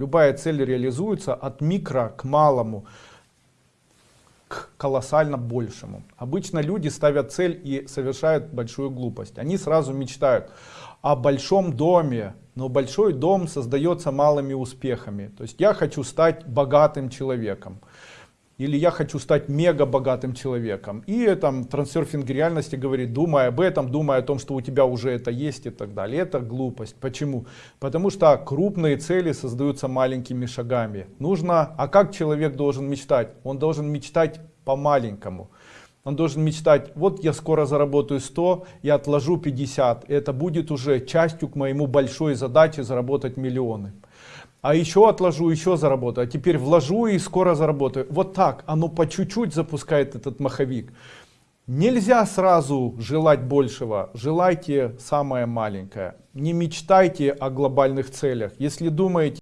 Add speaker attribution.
Speaker 1: Любая цель реализуется от микро к малому, к колоссально большему. Обычно люди ставят цель и совершают большую глупость. Они сразу мечтают о большом доме, но большой дом создается малыми успехами. То есть я хочу стать богатым человеком. Или я хочу стать мега богатым человеком. И там трансерфинг реальности говорит, думай об этом, думай о том, что у тебя уже это есть и так далее. Это глупость. Почему? Потому что крупные цели создаются маленькими шагами. Нужно, а как человек должен мечтать? Он должен мечтать по-маленькому. Он должен мечтать, вот я скоро заработаю 100, я отложу 50. Это будет уже частью к моему большой задаче заработать миллионы а еще отложу, еще заработаю, а теперь вложу и скоро заработаю. Вот так, оно по чуть-чуть запускает этот маховик. Нельзя сразу желать большего, желайте самое маленькое. Не мечтайте о глобальных целях. Если думаете,